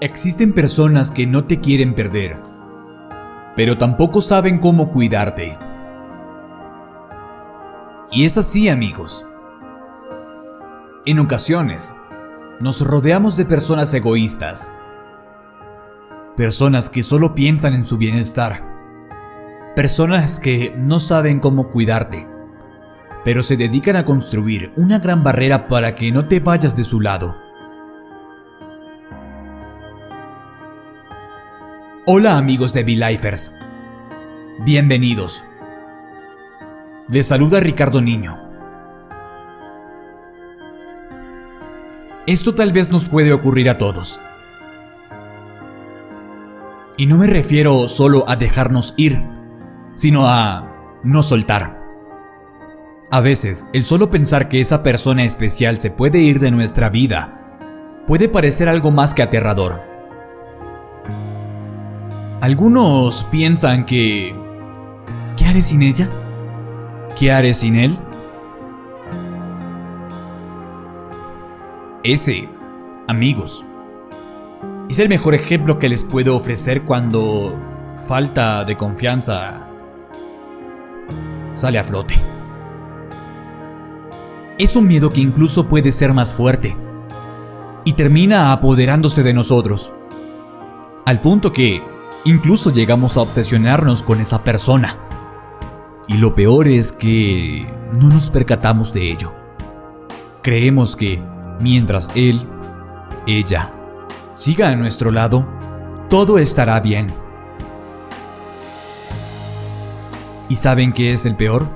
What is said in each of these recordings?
Existen personas que no te quieren perder, pero tampoco saben cómo cuidarte. Y es así, amigos. En ocasiones, nos rodeamos de personas egoístas, personas que solo piensan en su bienestar, personas que no saben cómo cuidarte, pero se dedican a construir una gran barrera para que no te vayas de su lado. Hola amigos de V-Lifers, bienvenidos. Les saluda Ricardo Niño. Esto tal vez nos puede ocurrir a todos. Y no me refiero solo a dejarnos ir, sino a no soltar. A veces, el solo pensar que esa persona especial se puede ir de nuestra vida puede parecer algo más que aterrador. Algunos piensan que... ¿Qué haré sin ella? ¿Qué haré sin él? Ese, amigos, es el mejor ejemplo que les puedo ofrecer cuando falta de confianza sale a flote. Es un miedo que incluso puede ser más fuerte y termina apoderándose de nosotros, al punto que Incluso llegamos a obsesionarnos con esa persona. Y lo peor es que no nos percatamos de ello. Creemos que mientras él, ella, siga a nuestro lado, todo estará bien. ¿Y saben qué es el peor?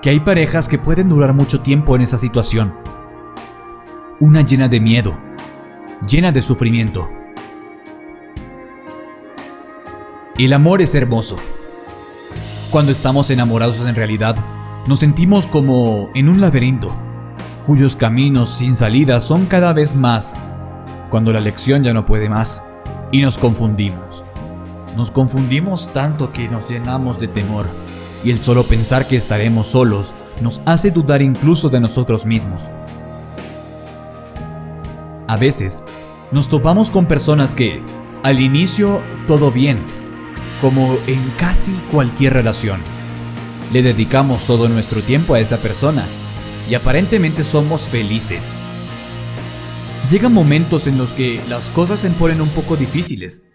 Que hay parejas que pueden durar mucho tiempo en esa situación. Una llena de miedo, llena de sufrimiento El amor es hermoso. Cuando estamos enamorados en realidad, nos sentimos como en un laberinto, cuyos caminos sin salida son cada vez más, cuando la lección ya no puede más, y nos confundimos. Nos confundimos tanto que nos llenamos de temor, y el solo pensar que estaremos solos nos hace dudar incluso de nosotros mismos. A veces, nos topamos con personas que, al inicio, todo bien, como en casi cualquier relación. Le dedicamos todo nuestro tiempo a esa persona y aparentemente somos felices. Llegan momentos en los que las cosas se ponen un poco difíciles.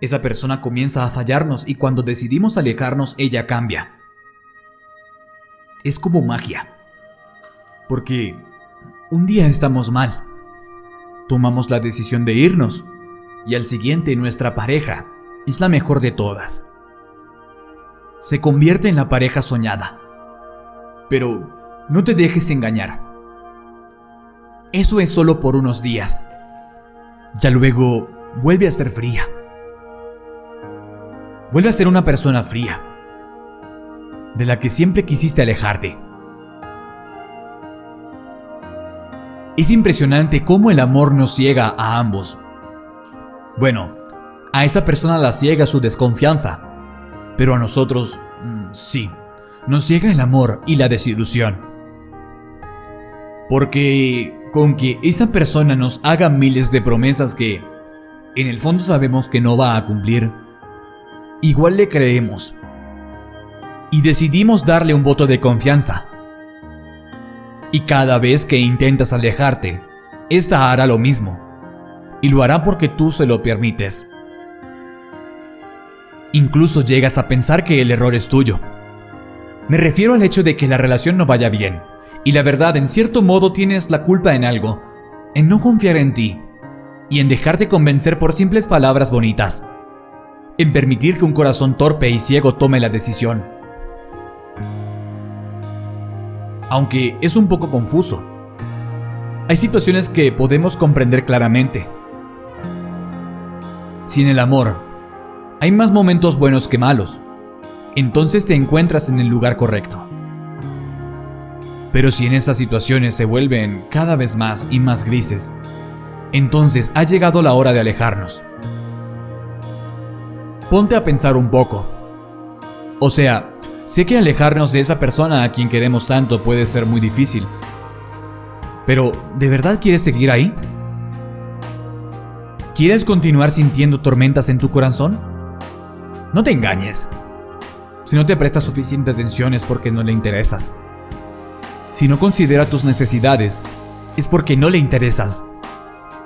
Esa persona comienza a fallarnos y cuando decidimos alejarnos ella cambia. Es como magia. Porque un día estamos mal. Tomamos la decisión de irnos y al siguiente nuestra pareja es la mejor de todas. Se convierte en la pareja soñada. Pero no te dejes engañar. Eso es solo por unos días. Ya luego vuelve a ser fría. Vuelve a ser una persona fría, de la que siempre quisiste alejarte. Es impresionante cómo el amor nos ciega a ambos. Bueno, a esa persona la ciega su desconfianza, pero a nosotros mm, sí, nos ciega el amor y la desilusión. Porque con que esa persona nos haga miles de promesas que en el fondo sabemos que no va a cumplir, igual le creemos. Y decidimos darle un voto de confianza. Y cada vez que intentas alejarte, esta hará lo mismo. Y lo hará porque tú se lo permites. Incluso llegas a pensar que el error es tuyo. Me refiero al hecho de que la relación no vaya bien, y la verdad en cierto modo tienes la culpa en algo, en no confiar en ti, y en dejarte convencer por simples palabras bonitas, en permitir que un corazón torpe y ciego tome la decisión. Aunque es un poco confuso. Hay situaciones que podemos comprender claramente. Sin el amor, hay más momentos buenos que malos. Entonces te encuentras en el lugar correcto. Pero si en estas situaciones se vuelven cada vez más y más grises, entonces ha llegado la hora de alejarnos. Ponte a pensar un poco. O sea, sé que alejarnos de esa persona a quien queremos tanto puede ser muy difícil. Pero, ¿de verdad quieres seguir ahí? ¿Quieres continuar sintiendo tormentas en tu corazón? No te engañes. Si no te presta suficiente atención es porque no le interesas. Si no considera tus necesidades, es porque no le interesas.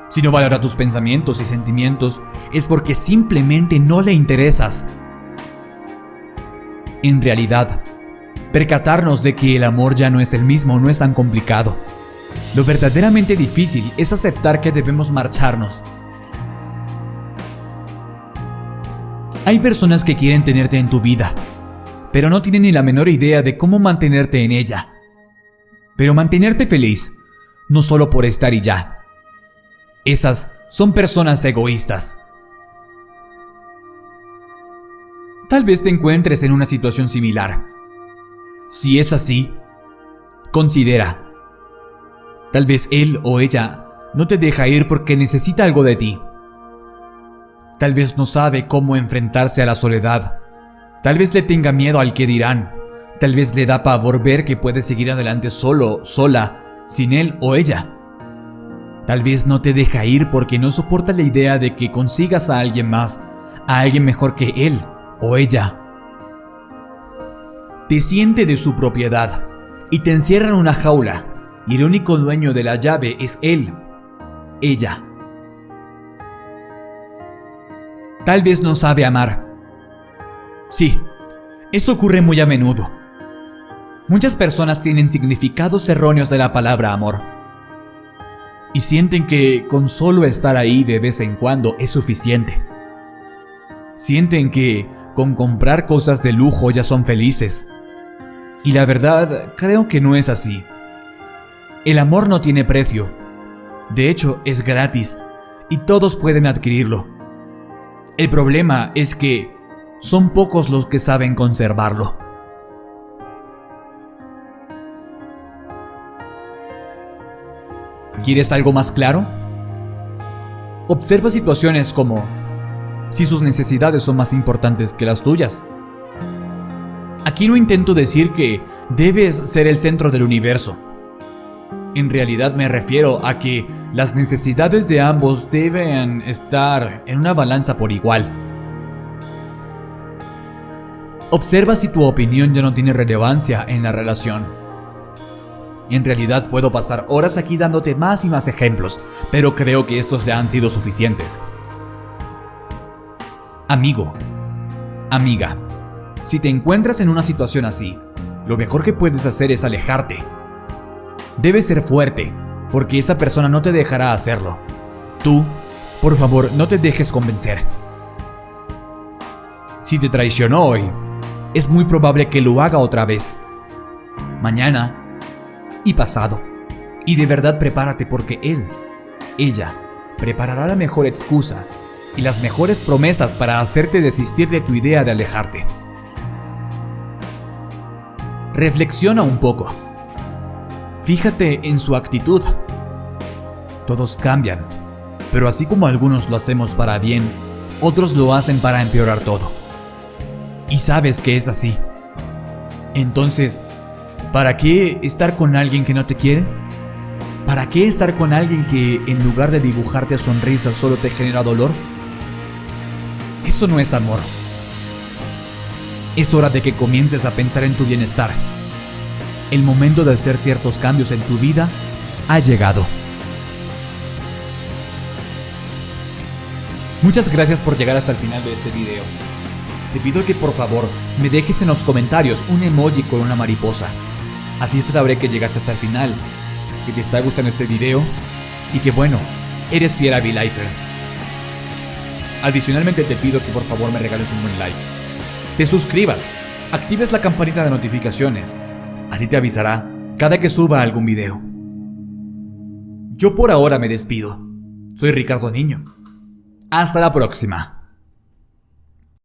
Si no valora tus pensamientos y sentimientos, es porque simplemente no le interesas. En realidad, percatarnos de que el amor ya no es el mismo no es tan complicado. Lo verdaderamente difícil es aceptar que debemos marcharnos. Hay personas que quieren tenerte en tu vida, pero no tienen ni la menor idea de cómo mantenerte en ella. Pero mantenerte feliz, no solo por estar y ya. Esas son personas egoístas. Tal vez te encuentres en una situación similar. Si es así, considera. Tal vez él o ella no te deja ir porque necesita algo de ti. Tal vez no sabe cómo enfrentarse a la soledad. Tal vez le tenga miedo al que dirán. Tal vez le da pavor ver que puede seguir adelante solo, sola, sin él o ella. Tal vez no te deja ir porque no soporta la idea de que consigas a alguien más, a alguien mejor que él o ella. Te siente de su propiedad y te encierra en una jaula y el único dueño de la llave es él, ella. Tal vez no sabe amar. Sí, esto ocurre muy a menudo. Muchas personas tienen significados erróneos de la palabra amor y sienten que con solo estar ahí de vez en cuando es suficiente. Sienten que con comprar cosas de lujo ya son felices. Y la verdad, creo que no es así. El amor no tiene precio. De hecho, es gratis y todos pueden adquirirlo. El problema es que son pocos los que saben conservarlo. ¿Quieres algo más claro? Observa situaciones como si sus necesidades son más importantes que las tuyas. Aquí no intento decir que debes ser el centro del universo. En realidad me refiero a que las necesidades de ambos deben estar en una balanza por igual. Observa si tu opinión ya no tiene relevancia en la relación. En realidad puedo pasar horas aquí dándote más y más ejemplos, pero creo que estos ya han sido suficientes. Amigo, amiga, si te encuentras en una situación así, lo mejor que puedes hacer es alejarte. Debes ser fuerte, porque esa persona no te dejará hacerlo. Tú, por favor, no te dejes convencer. Si te traicionó hoy, es muy probable que lo haga otra vez. Mañana y pasado. Y de verdad prepárate porque él, ella, preparará la mejor excusa y las mejores promesas para hacerte desistir de tu idea de alejarte. Reflexiona un poco. Fíjate en su actitud. Todos cambian, pero así como algunos lo hacemos para bien, otros lo hacen para empeorar todo. Y sabes que es así. Entonces, ¿Para qué estar con alguien que no te quiere? ¿Para qué estar con alguien que en lugar de dibujarte sonrisas solo te genera dolor? Eso no es amor. Es hora de que comiences a pensar en tu bienestar. El momento de hacer ciertos cambios en tu vida ha llegado. Muchas gracias por llegar hasta el final de este video. Te pido que por favor me dejes en los comentarios un emoji con una mariposa. Así sabré que llegaste hasta el final, que te está gustando este video y que bueno, eres fiel a V-Lifers. Adicionalmente te pido que por favor me regales un buen like, te suscribas, actives la campanita de notificaciones, así te avisará cada que suba algún video. Yo por ahora me despido. Soy Ricardo Niño. Hasta la próxima.